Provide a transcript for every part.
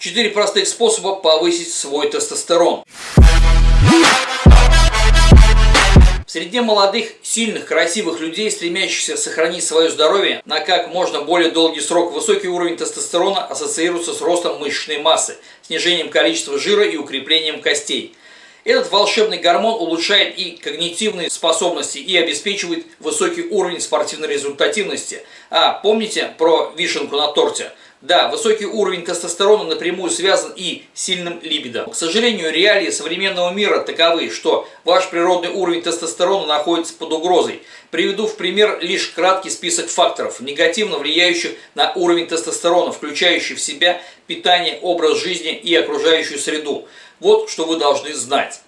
Четыре простых способа повысить свой тестостерон. В среде молодых, сильных, красивых людей, стремящихся сохранить свое здоровье на как можно более долгий срок, высокий уровень тестостерона ассоциируется с ростом мышечной массы, снижением количества жира и укреплением костей. Этот волшебный гормон улучшает и когнитивные способности и обеспечивает высокий уровень спортивной результативности. А помните про вишенку на торте? Да, высокий уровень тестостерона напрямую связан и сильным либидо. К сожалению, реалии современного мира таковы, что ваш природный уровень тестостерона находится под угрозой. Приведу в пример лишь краткий список факторов, негативно влияющих на уровень тестостерона, включающий в себя питание, образ жизни и окружающую среду. Вот что вы должны знать.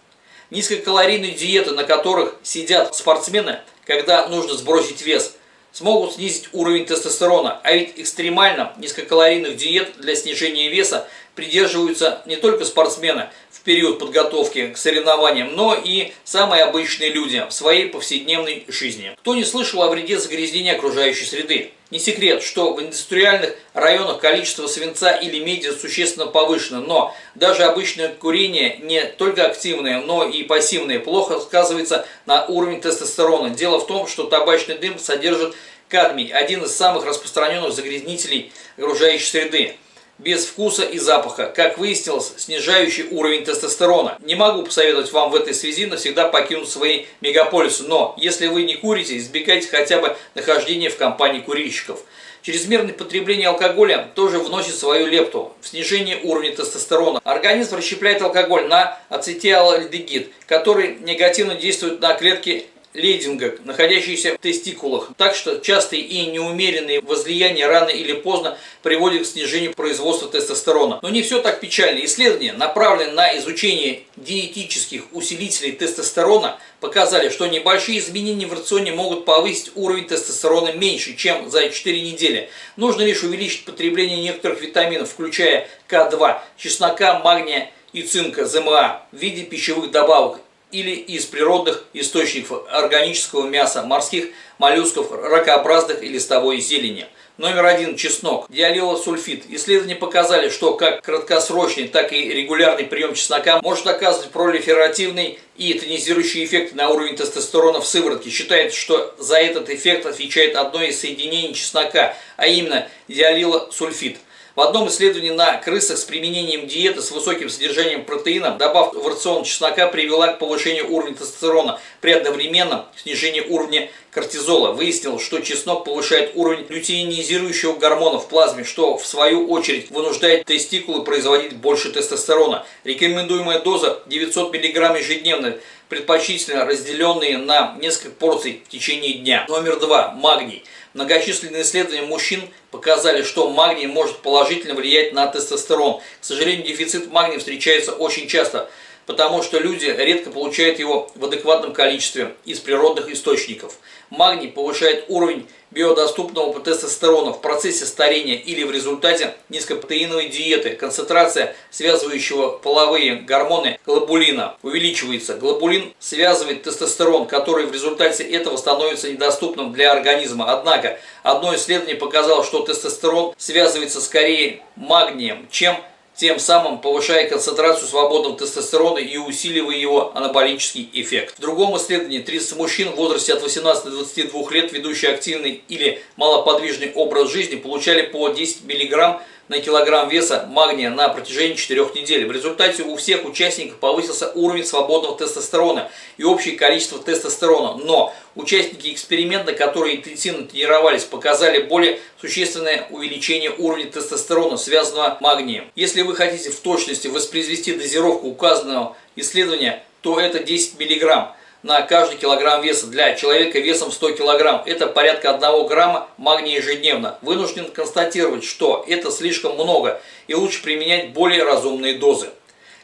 Низкокалорийные диеты, на которых сидят спортсмены, когда нужно сбросить вес – смогут снизить уровень тестостерона, а ведь экстремально низкокалорийных диет для снижения веса придерживаются не только спортсмены в период подготовки к соревнованиям, но и самые обычные люди в своей повседневной жизни. Кто не слышал о вреде загрязнения окружающей среды? Не секрет, что в индустриальных районах количество свинца или меди существенно повышено, но даже обычное курение, не только активное, но и пассивное, плохо сказывается на уровне тестостерона. Дело в том, что табачный дым содержит кадмий, один из самых распространенных загрязнителей окружающей среды без вкуса и запаха, как выяснилось, снижающий уровень тестостерона. Не могу посоветовать вам в этой связи навсегда покинуть свои мегаполисы, но если вы не курите, избегайте хотя бы нахождения в компании курильщиков. Чрезмерное потребление алкоголя тоже вносит свою лепту в снижение уровня тестостерона. Организм расщепляет алкоголь на ацетиалдегид, который негативно действует на клетки лейдинга, находящиеся в тестикулах. Так что частые и неумеренные возлияния рано или поздно приводят к снижению производства тестостерона. Но не все так печально. Исследования, направленные на изучение диетических усилителей тестостерона, показали, что небольшие изменения в рационе могут повысить уровень тестостерона меньше, чем за 4 недели. Нужно лишь увеличить потребление некоторых витаминов, включая К2, чеснока, магния и цинка, ЗМА в виде пищевых добавок или из природных источников органического мяса, морских моллюсков, ракообразных и листовой зелени. Номер один – чеснок. Диалилосульфид. Исследования показали, что как краткосрочный, так и регулярный прием чеснока может оказывать пролиферативный и тонизирующий эффект на уровень тестостерона в сыворотке. Считается, что за этот эффект отвечает одно из соединений чеснока, а именно диалилосульфид – в одном исследовании на крысах с применением диеты с высоким содержанием протеина добавка в рацион чеснока привела к повышению уровня тестостерона при одновременном снижении уровня кортизола. Выяснилось, что чеснок повышает уровень лютеинизирующего гормона в плазме, что в свою очередь вынуждает тестикулы производить больше тестостерона. Рекомендуемая доза 900 мг ежедневно, предпочтительно разделенные на несколько порций в течение дня. Номер два. Магний. Многочисленные исследования мужчин показали, что магний может положительно влиять на тестостерон. К сожалению, дефицит магния встречается очень часто, потому что люди редко получают его в адекватном количестве из природных источников. Магний повышает уровень биодоступного тестостерона в процессе старения или в результате низкопротеиновой диеты. Концентрация связывающего половые гормоны глобулина увеличивается. Глобулин связывает тестостерон, который в результате этого становится недоступным для организма. Однако, одно исследование показало, что тестостерон связывается скорее магнием, чем тем самым повышая концентрацию свободного тестостерона и усиливая его анаболический эффект. В другом исследовании 30 мужчин в возрасте от 18 до 22 лет, ведущие активный или малоподвижный образ жизни, получали по 10 мг на килограмм веса магния на протяжении 4 недель. В результате у всех участников повысился уровень свободного тестостерона и общее количество тестостерона. Но участники эксперимента, которые интенсивно тренировались, показали более существенное увеличение уровня тестостерона, связанного магнием. Если вы хотите в точности воспроизвести дозировку указанного исследования, то это 10 миллиграмм на каждый килограмм веса для человека весом 100 килограмм. Это порядка 1 грамма магния ежедневно. Вынужден констатировать, что это слишком много и лучше применять более разумные дозы.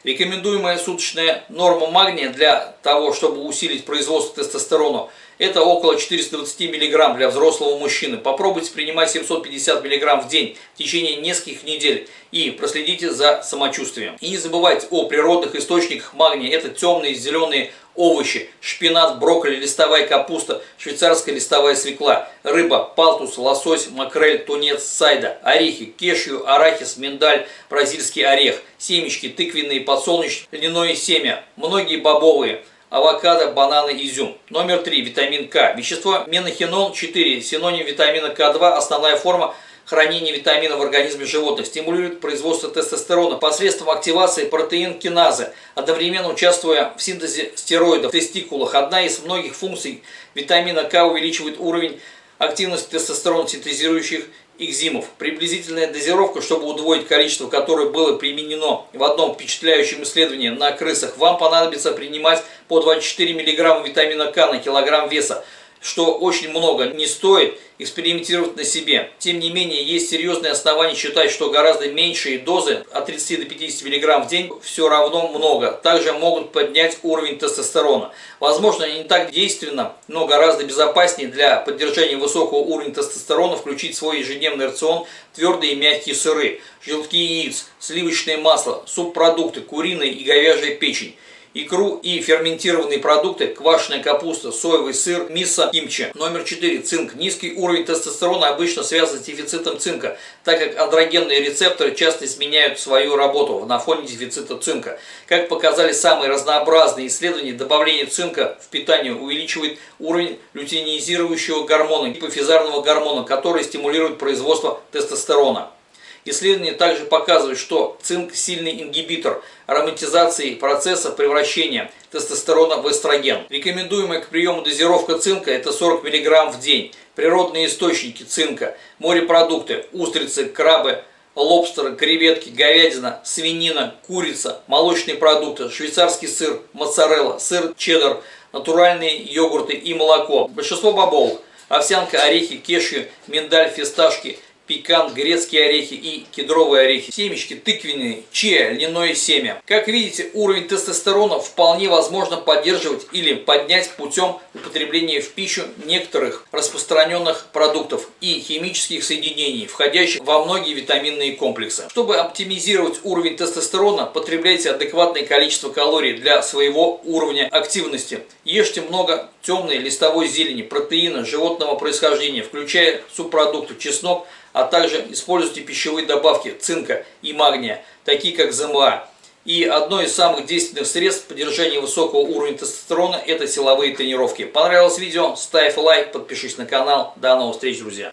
Рекомендуемая суточная норма магния для того, чтобы усилить производство тестостерона, Это около 420 мг для взрослого мужчины. Попробуйте принимать 750 мг в день в течение нескольких недель и проследите за самочувствием. И не забывайте о природных источниках магния. Это темные зеленые овощи, шпинат, брокколи, листовая капуста, швейцарская листовая свекла, рыба, палтус, лосось, макрель, тунец, сайда, орехи, кешью, арахис, миндаль, бразильский орех, семечки, тыквенные, подсолнечные, льняное семя, многие бобовые, авокадо, бананы, изюм. Номер три. Витамин К. Вещество менохинол 4. Синоним витамина К2. Основная форма – хранение витамина в организме животных, стимулирует производство тестостерона посредством активации протеин-киназы, одновременно участвуя в синтезе стероидов в тестикулах. Одна из многих функций витамина К увеличивает уровень активности тестостерона синтезирующих экзимов. Приблизительная дозировка, чтобы удвоить количество, которое было применено в одном впечатляющем исследовании на крысах, вам понадобится принимать по 24 мг витамина К на килограмм веса что очень много не стоит экспериментировать на себе. Тем не менее, есть серьезные основания считать, что гораздо меньшие дозы, от 30 до 50 мг в день, все равно много. Также могут поднять уровень тестостерона. Возможно, не так действенно, но гораздо безопаснее для поддержания высокого уровня тестостерона включить в свой ежедневный рацион твердые и мягкие сыры, желтки яиц, сливочное масло, субпродукты, куриная и говяжья печень икру и ферментированные продукты, квашеная капуста, соевый сыр, мисо, кимчи. Номер 4. Цинк. Низкий уровень тестостерона обычно связан с дефицитом цинка, так как андрогенные рецепторы часто изменяют свою работу на фоне дефицита цинка. Как показали самые разнообразные исследования, добавление цинка в питание увеличивает уровень лютинизирующего гормона, гипофизарного гормона, который стимулирует производство тестостерона. Исследования также показывают, что цинк – сильный ингибитор ароматизации процесса превращения тестостерона в эстроген. Рекомендуемая к приему дозировка цинка – это 40 мг в день. Природные источники цинка, морепродукты, устрицы, крабы, лобстеры, креветки, говядина, свинина, курица, молочные продукты, швейцарский сыр, моцарелла, сыр чеддер, натуральные йогурты и молоко. Большинство бобовых – овсянка, орехи, кешью, миндаль, фисташки – пекан, грецкие орехи и кедровые орехи, семечки тыквенные, чия, льняное семя. Как видите, уровень тестостерона вполне возможно поддерживать или поднять путем употребления в пищу некоторых распространенных продуктов и химических соединений, входящих во многие витаминные комплексы. Чтобы оптимизировать уровень тестостерона, потребляйте адекватное количество калорий для своего уровня активности. Ешьте много темной листовой зелени, протеина животного происхождения, включая субпродукты чеснок, а также используйте пищевые добавки цинка и магния, такие как ЗМА. И одно из самых действенных средств поддержания высокого уровня тестостерона – это силовые тренировки. Понравилось видео? Ставь лайк, подпишись на канал. До новых встреч, друзья!